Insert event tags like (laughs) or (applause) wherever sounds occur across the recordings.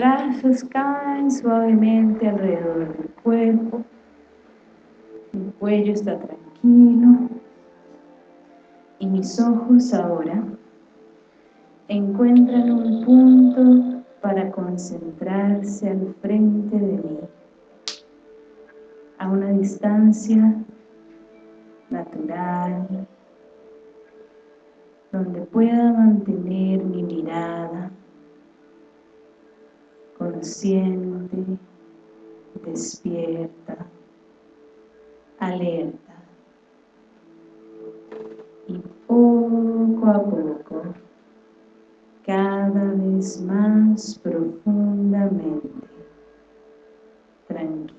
brazos caen suavemente alrededor del cuerpo. Mi cuello está tranquilo. Y mis ojos ahora encuentran un punto para concentrarse al frente de mí. A una distancia natural, donde pueda mantener mi mirada consciente, despierta, alerta. Y poco a poco, cada vez más profundamente, tranquila.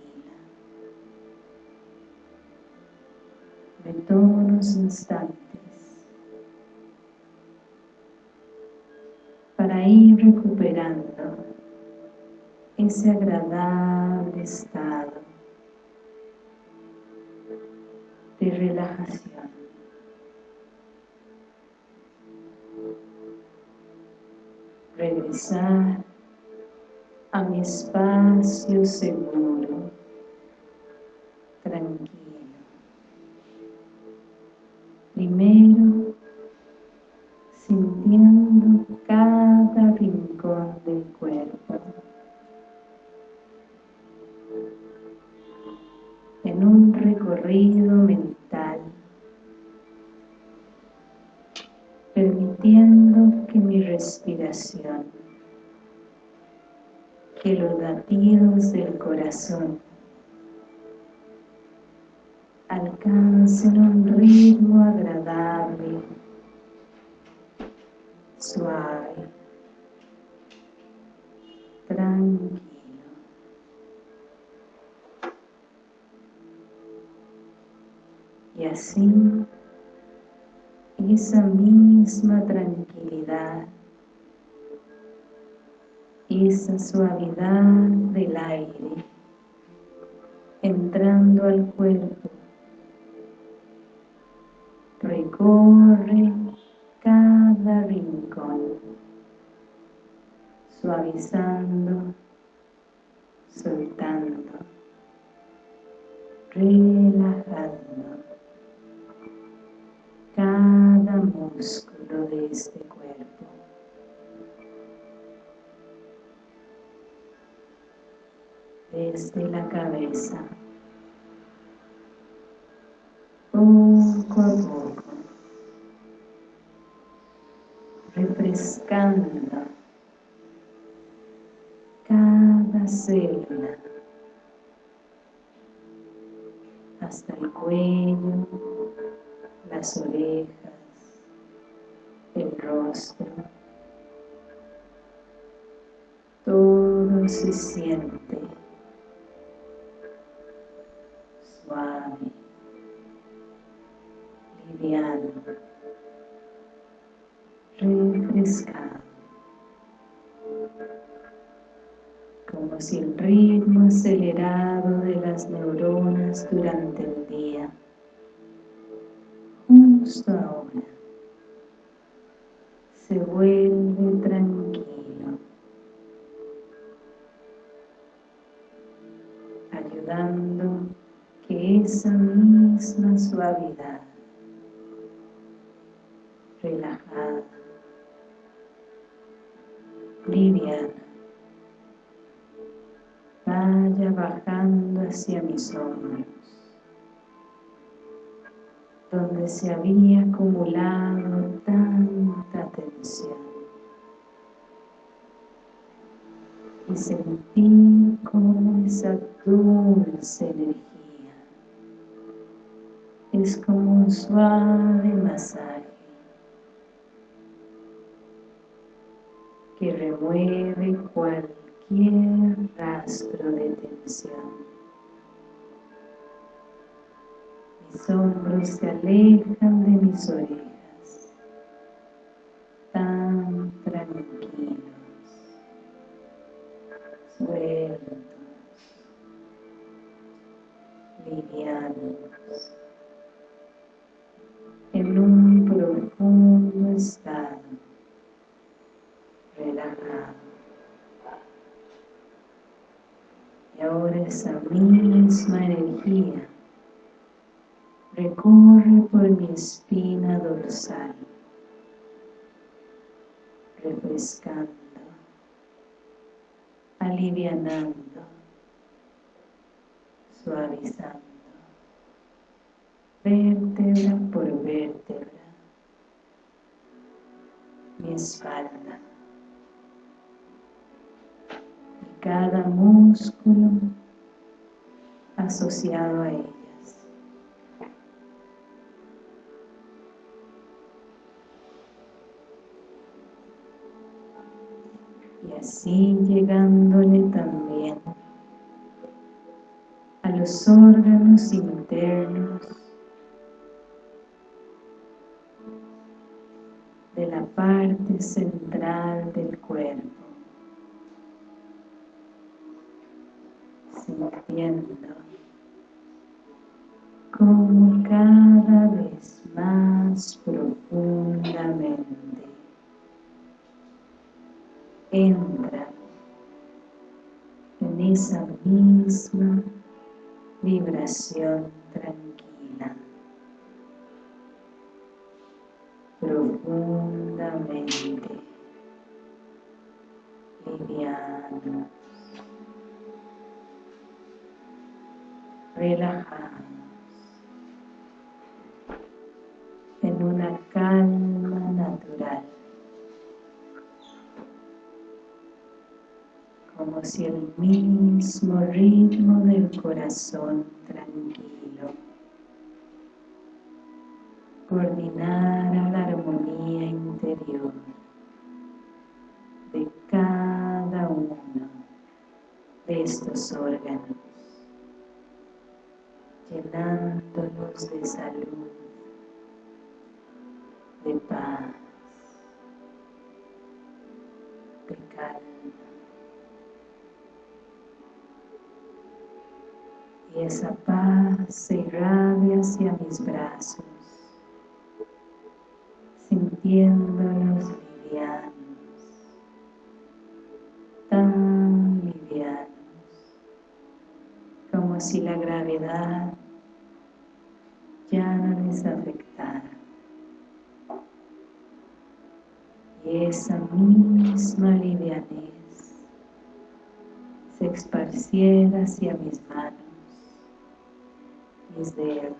Me tomo unos instantes para ir recuperando ese agradable estado de relajación. Regresar a mi espacio seguro, así, esa misma tranquilidad, esa suavidad del aire, entrando al cuerpo, recorre cada rincón, suavizando, soltando, relajando Desde la cabeza, poco a poco, refrescando cada célula hasta el cuello, las orejas, el rostro. Todo se siente ritmo acelerado de las neuronas durante el día. Justo ahora. Se vuelve tranquilo, ayudando que esa misma suavidad, relajada, liviana, bajando hacia mis hombros donde se había acumulado tanta tensión. Y sentí como esa dulce energía es como un suave masaje que remueve cualquier rastro de tensión. Mis hombros se alejan de mis orejas, misma energía. Recorre por mi espina dorsal, refrescando, alivianando, suavizando, vértebra por vértebra, mi espalda, y cada músculo asociado a ella. así llegándole también a los órganos internos de la parte central del cuerpo sintiendo cada vez más profundamente. Entra en esa misma vibración si el mismo ritmo del corazón tranquilo coordinara la armonía interior de cada uno de estos órganos, llenándolos de salud, de paz, de calma. Y esa paz se irradia hacia mis brazos, sintiéndolos livianos, tan livianos, como si la gravedad ya no les afectara. Y esa misma livianez se esparciera hacia mis manos mis dedos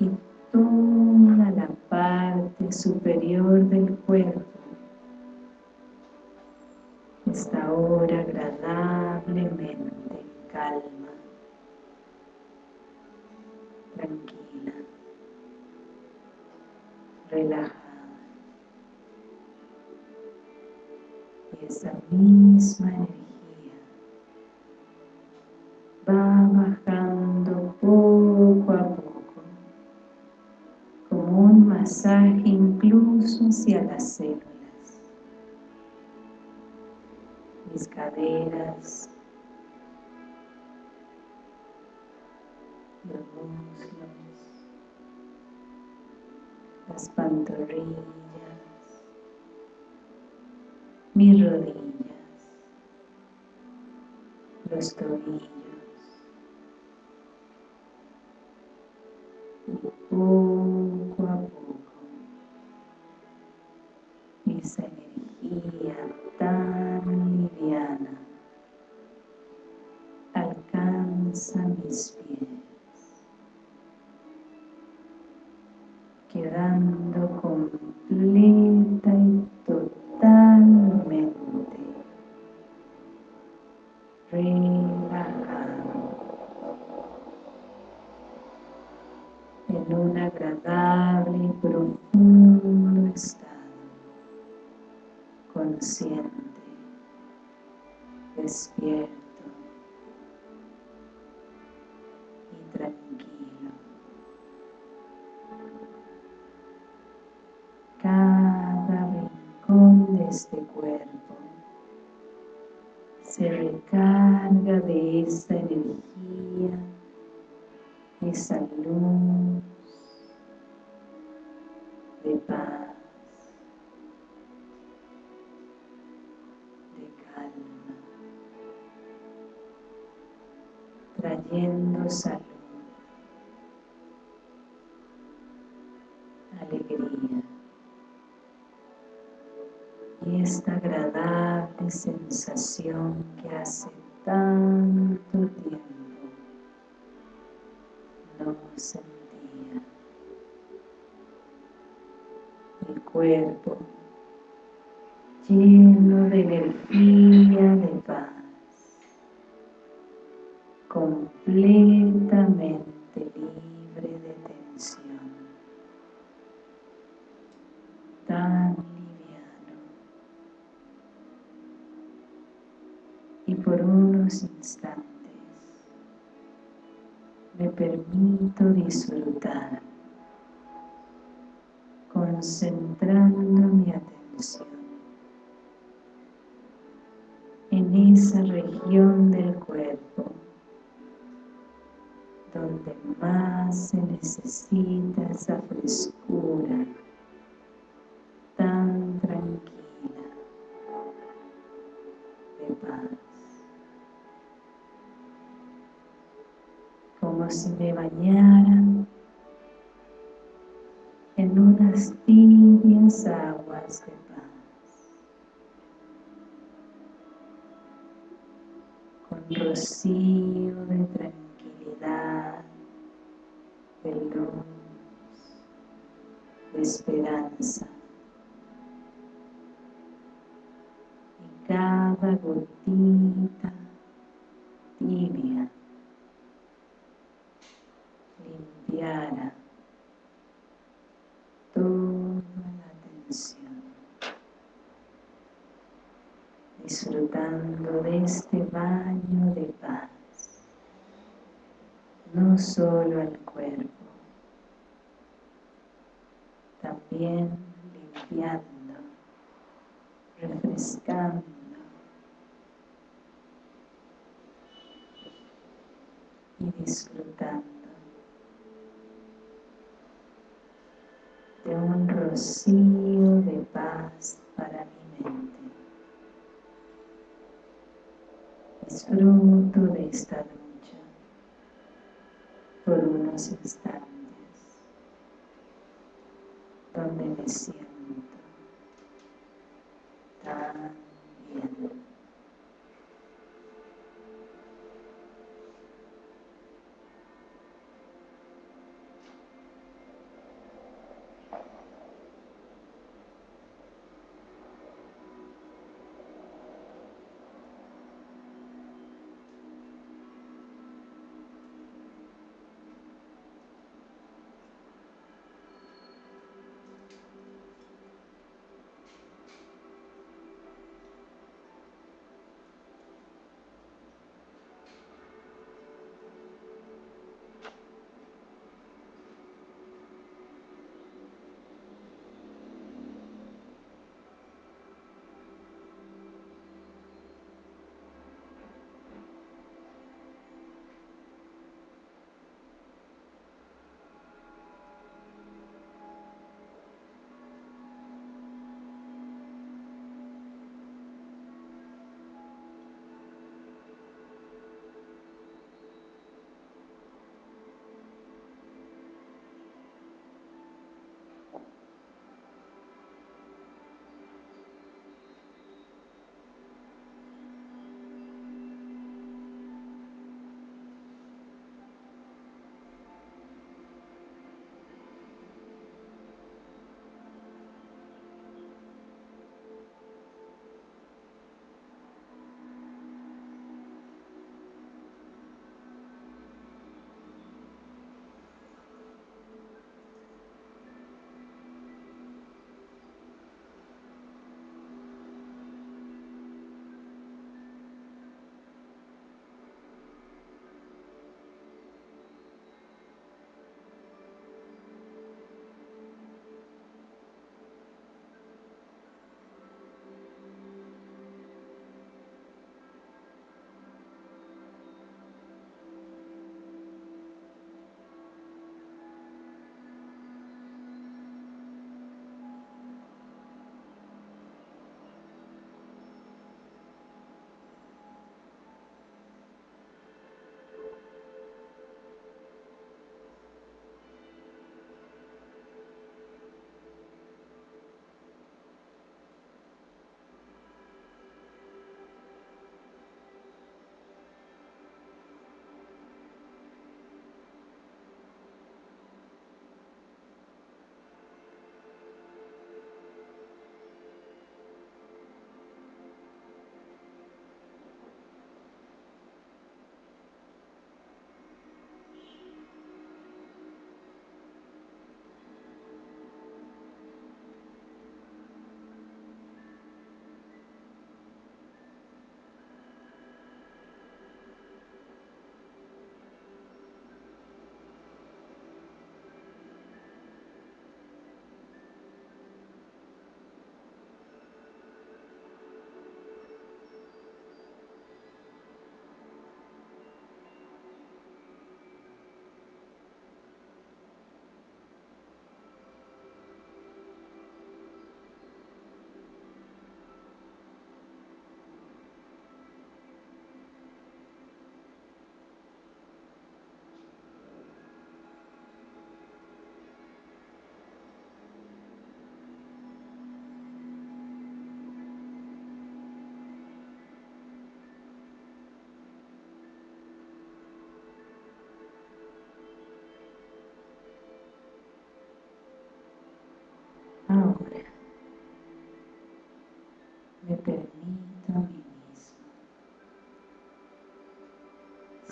y toda la parte superior del cuerpo está ahora agradablemente calma, tranquila, relajada. Y esa misma energía caderas, los muslos, las pantorrillas, mis rodillas, los tobillos, se recarga de esa energía, esa luz de paz, de calma, trayendo salud sensación que hace mi atención. En esa región del cuerpo donde más se necesita esa frescura aguas de rocío de tranquilidad, de luz, de esperanza. Y cada gotita solo al cuerpo, también limpiando, refrescando, y disfrutando de un rocío de paz para mi mente. disfruto de esta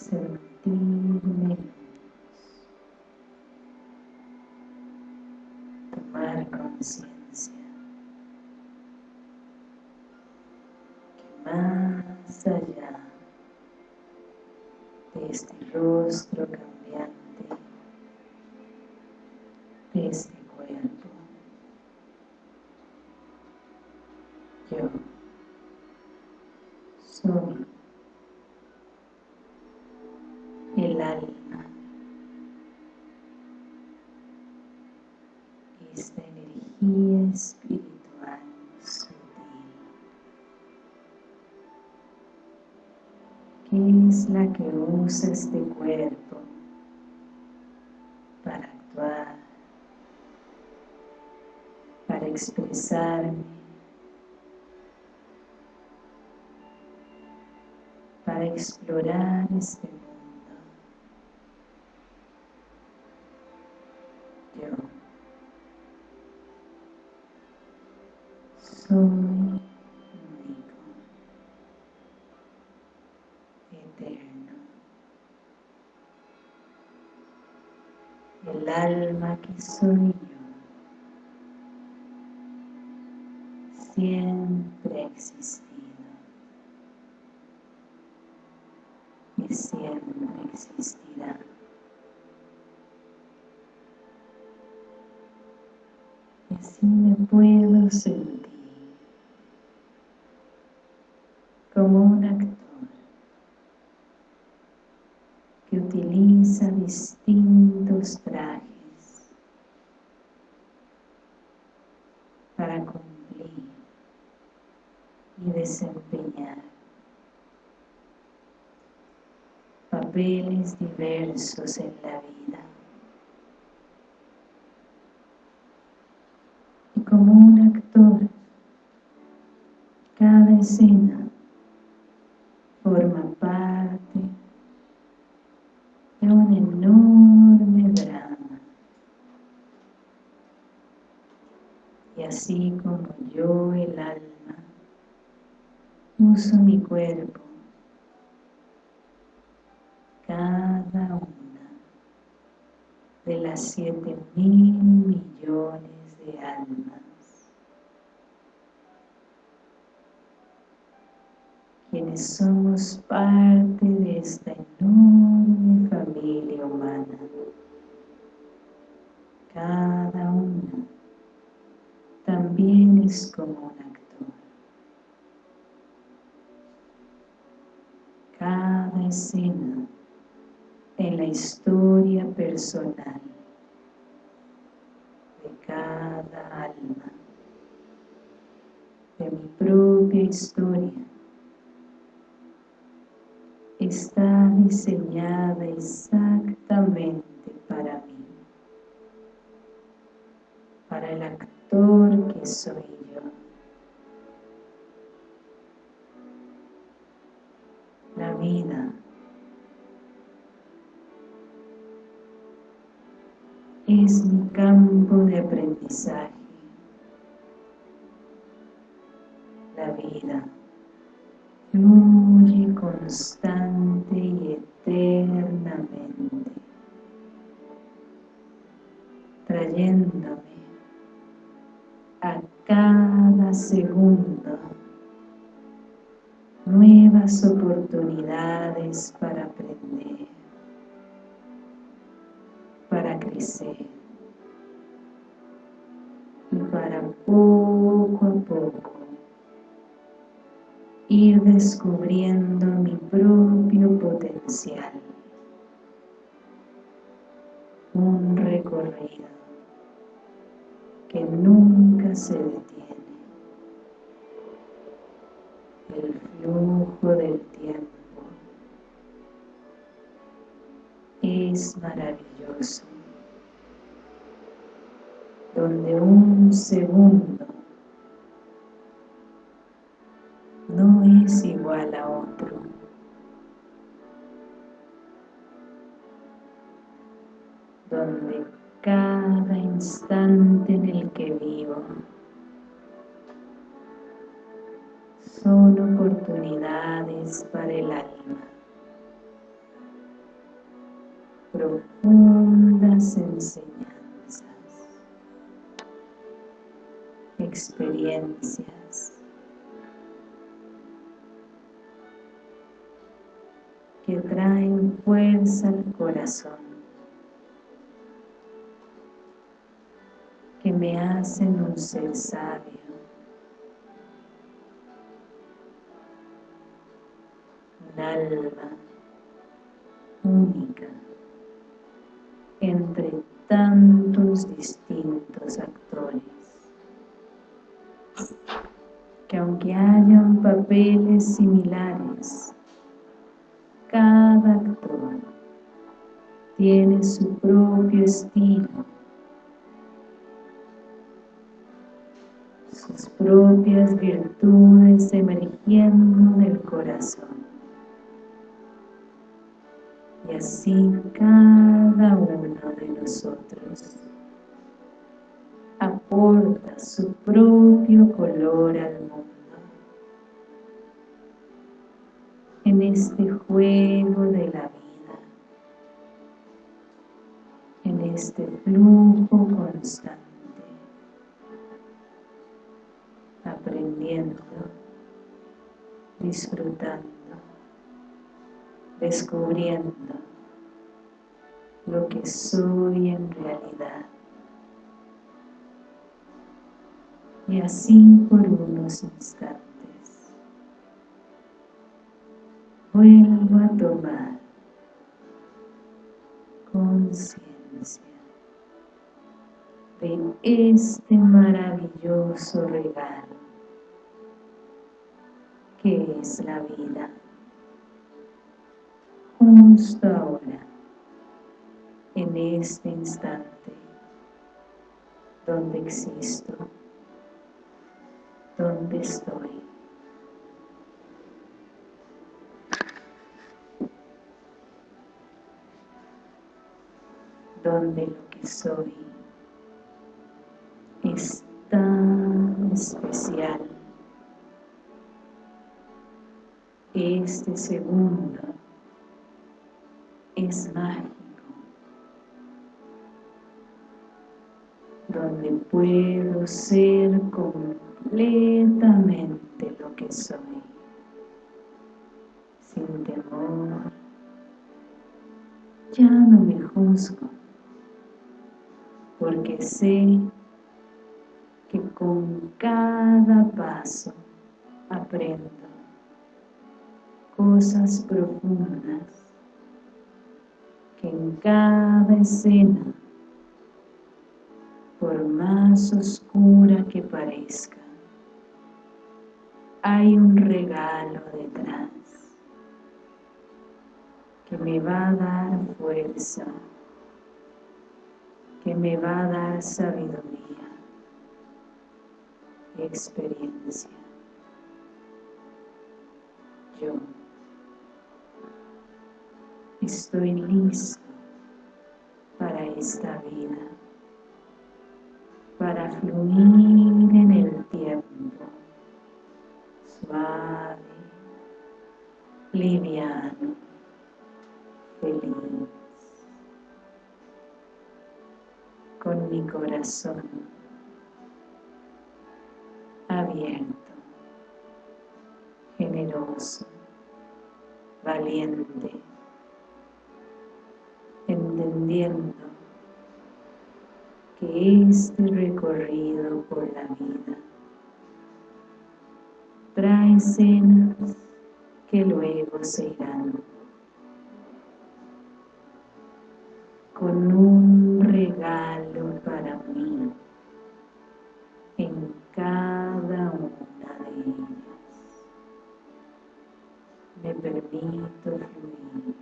sentirme tomar conciencia. Que más allá de este rostro cambiante, que usa este cuerpo para actuar, para expresarme, para explorar este mundo. soy único, eterno. El alma que soy yo siempre existido y siempre existirá. Y así me puedo sentir como un actor que utiliza distintos trajes para cumplir y desempeñar diversos en la vida. Y como un actor, cada escena forma parte de un enorme drama. Y así como yo, el alma, uso mi cuerpo, cada una siete mil millones de almas quienes somos parte de esta enorme familia humana. Cada uno también es como un actor. Cada escena en la historia personal historia, está diseñada exactamente para mí, para el actor que soy yo. La vida es mi campo de aprendizaje. Fluye constante y eternamente, trayéndome a cada segundo nuevas oportunidades para aprender, para crecer y para poco a poco descubriendo mi propio potencial. Un recorrido que nunca se detiene. El flujo del tiempo es maravilloso, donde un segundo igual a otro. Donde cada instante en el que vivo son oportunidades para el alma profundas enseñanzas, experiencias que traen fuerza al corazón, que me hacen un ser sabio, un alma única entre tantos distintos actores que aunque hayan papeles similares cada actor tiene su propio estilo, sus propias virtudes emergiendo del corazón. Y así cada uno de nosotros aporta su propio color al mundo. En este juego de la vida, en este flujo constante, aprendiendo, disfrutando, descubriendo lo que soy en realidad. Y así por unos instantes vuelvo a tomar conciencia de este maravilloso regalo que es la vida. Justo ahora en este instante donde existo donde estoy donde lo que soy es tan especial. Este segundo es mágico, donde puedo ser completamente lo que soy, sin temor, ya no me juzgo, porque sé que con cada paso aprendo cosas profundas que en cada escena por más oscura que parezca hay un regalo detrás que me va a dar fuerza que me va a dar sabiduría y experiencia. Yo estoy listo para esta vida, para fluir en el tiempo, suave, liviano, feliz. Con mi corazón abierto, generoso, valiente, entendiendo que este recorrido por la vida trae escenas que luego se irán. Con un regalo para mí en cada una de ellas. Me permito fluir,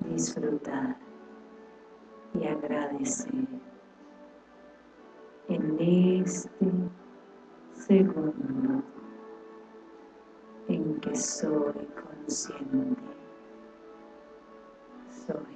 disfrutar y agradecer en este segundo en que soy consciente, soy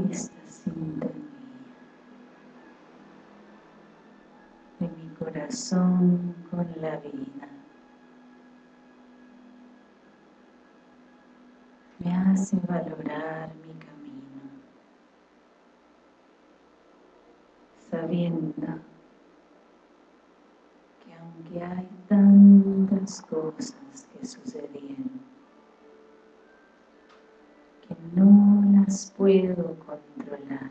esta sintonía de mi corazón con la vida. Me hace valorar mi camino, sabiendo que aunque hay tantas cosas que sucedieron, que no las puedo controlar,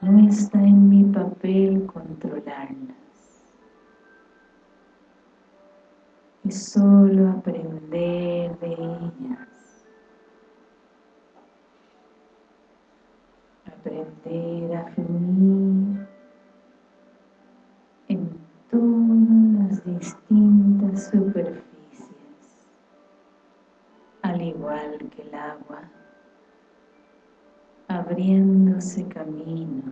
no está en mi papel controlarlas. Es solo aprender de ellas. Aprender a fluir en todas las distintas superficies, al igual que el agua abriéndose camino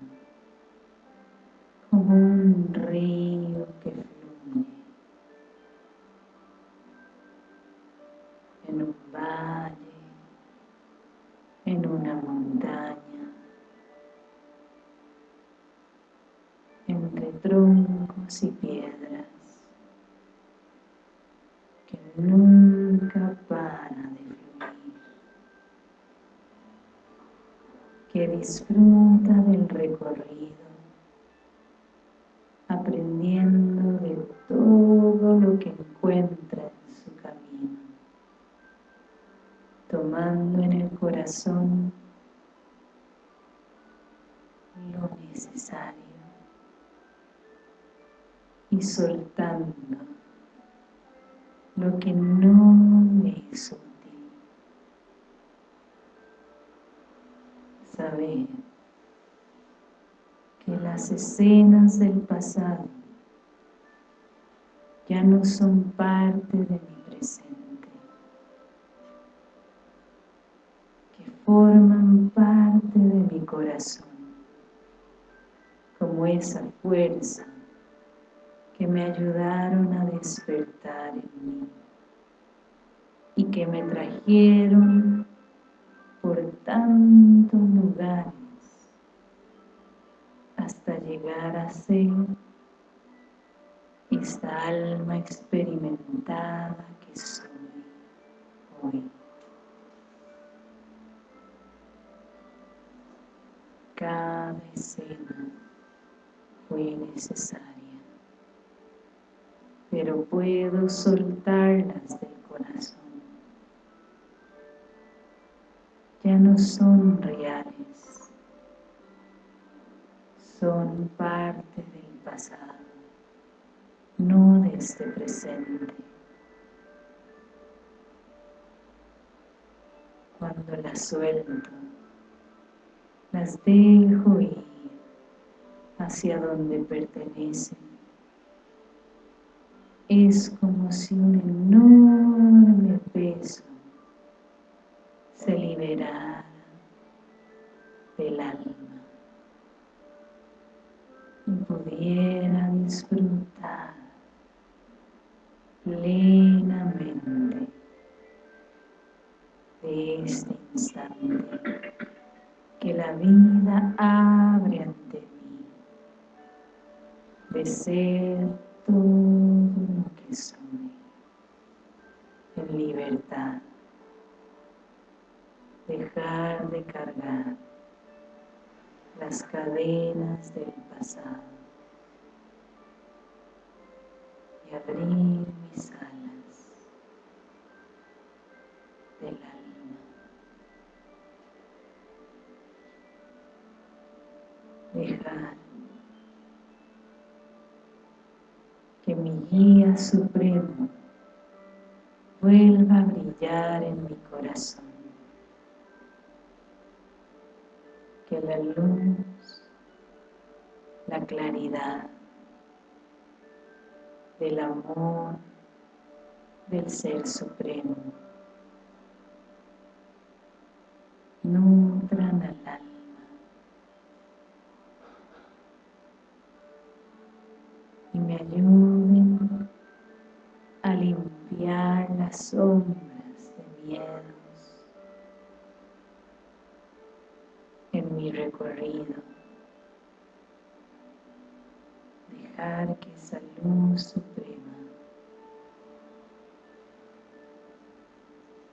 como un río que fluye en un valle, en una montaña, entre troncos y piedras, que nunca para disfruta del recorrido, aprendiendo de todo lo que encuentra en su camino, tomando en el corazón lo necesario y soltando lo que no le es saber que escenas del pasado ya no son parte de mi presente, que forman parte de mi corazón, como esa fuerza que me ayudaron a despertar en mí y que me trajeron por tantos lugares llegar a ser esta alma experimentada que soy hoy. Cada escena fue necesaria, pero puedo soltarlas del corazón ya no son reales, parte del pasado, no de este presente. Cuando las suelto, las dejo ir hacia donde pertenecen. Es como si un enorme peso se liberara del alma pudiera disfrutar plenamente de este instante que la vida abre ante mí de ser todo lo que soy en libertad dejar de cargar las cadenas del pasado abrir mis alas del alma. Dejar que mi guía supremo vuelva a brillar en mi corazón. que la luz, la claridad del amor del Ser Supremo nutran al alma y me ayuden a limpiar las sombras de miedos, mi recorrido. Dejar que suprema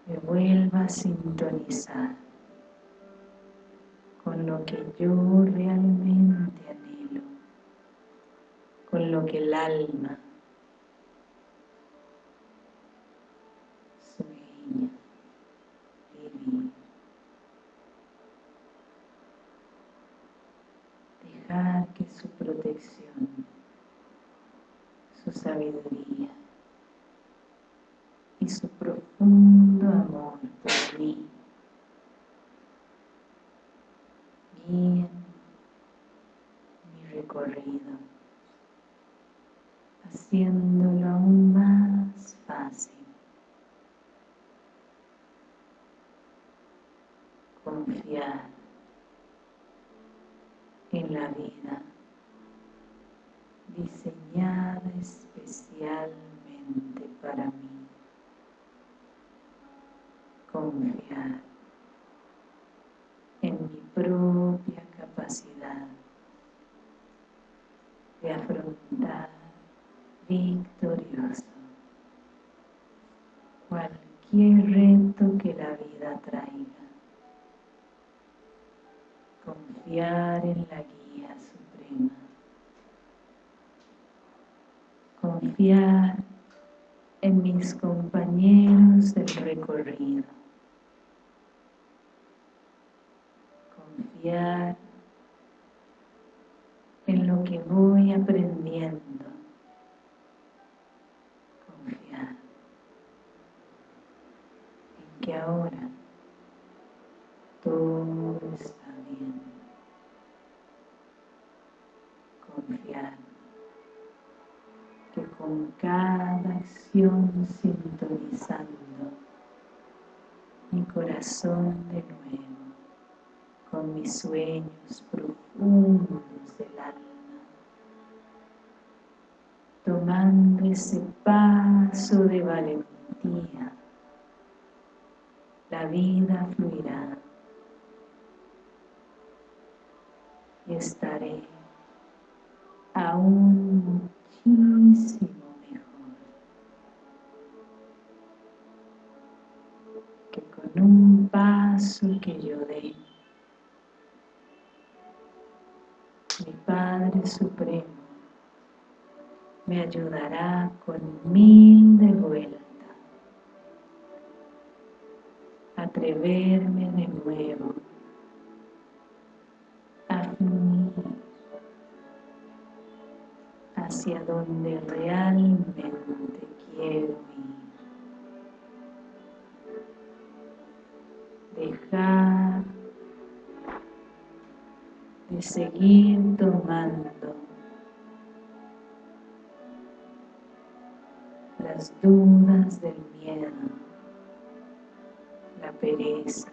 me vuelva a sintonizar con lo que yo realmente anhelo, con lo que el alma sueña vivir. Dejar que su protección, sabiduría. Y su profundo amor por mí. Mi recorrido, haciéndolo aún más fácil. Confiar en la vida diseñada especialmente para mí. Confiar en mi propia capacidad de afrontar victorioso cualquier Confiar en mis compañeros del recorrido confiar en lo que voy aprendiendo. Confiar en que ahora todo está con cada acción sintonizando mi corazón de nuevo con mis sueños profundos del alma, tomando ese paso de valentía, la vida fluirá. Y estaré aún mejor que con un paso que yo dé. Mi Padre Supremo me ayudará con mil de vuelta atreverme de nuevo hacia donde realmente quiero ir. Dejar de seguir tomando las dudas del miedo, la pereza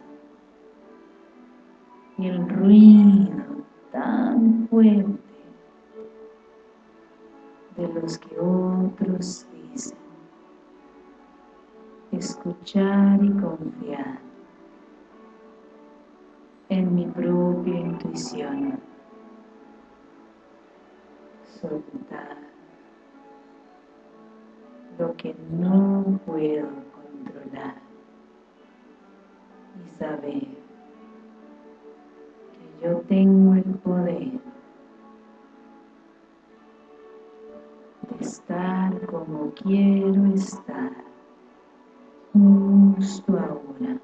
y el ruido tan fuerte de los que otros dicen. Escuchar y confiar en mi propia intuición. Soltar lo que no puedo controlar y saber que yo tengo el poder estar como quiero estar. Justo ahora.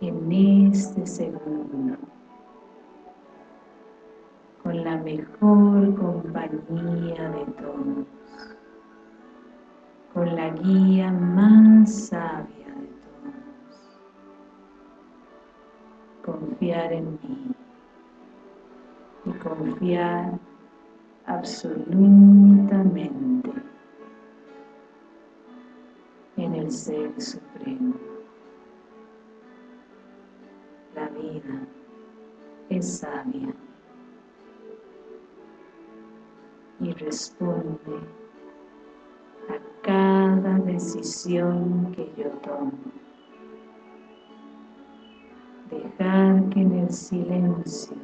En este segundo. Con la mejor compañía de todos. Con la guía más sabia de todos. Confiar en mí. Y confiar absolutamente en el Ser Supremo. La vida es sabia y responde a cada decisión que yo tomo. Dejar que en el silencio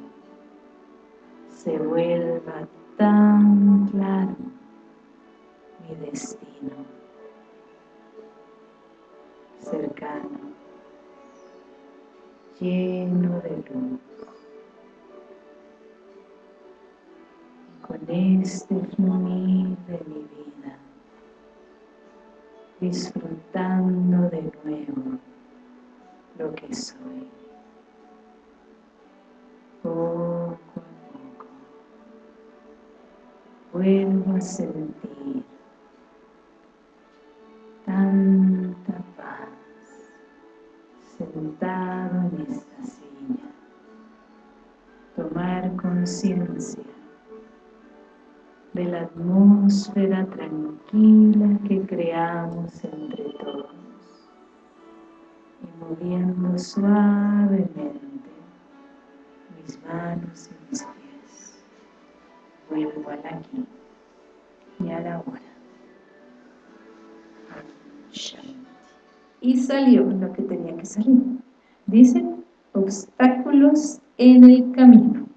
se vuelva tan claro mi destino, cercano, lleno de luz. con este fluir de mi vida, disfrutando de nuevo lo que soy. Vuelvo a sentir tanta paz sentado en esta silla. Tomar conciencia de la atmósfera tranquila que creamos entre todos y moviendo suavemente mis manos y mis pies vuelvo al aquí y a la hora y salió lo que tenía que salir dicen obstáculos en el camino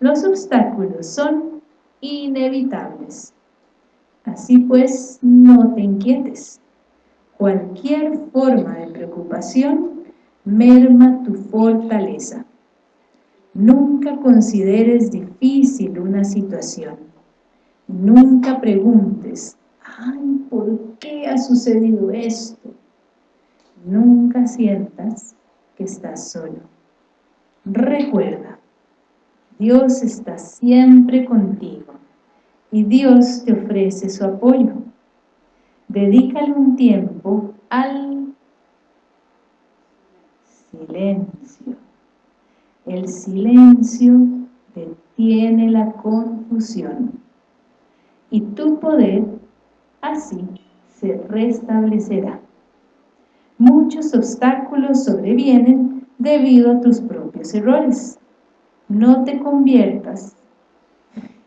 Los obstáculos son inevitables. Así pues, no te inquietes. Cualquier forma de preocupación merma tu fortaleza. Nunca consideres difícil una situación. Nunca preguntes, ay, ¿por qué ha sucedido esto? Nunca sientas que estás solo. Recuerda, Dios está siempre contigo y Dios te ofrece su apoyo. Dedícale un tiempo al silencio. El silencio detiene la confusión y tu poder así se restablecerá. Muchos obstáculos sobrevienen debido a tus propios errores no te conviertas, (laughs)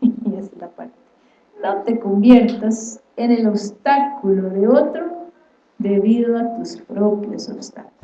no te conviertas en el obstáculo de otro debido a tus propios obstáculos.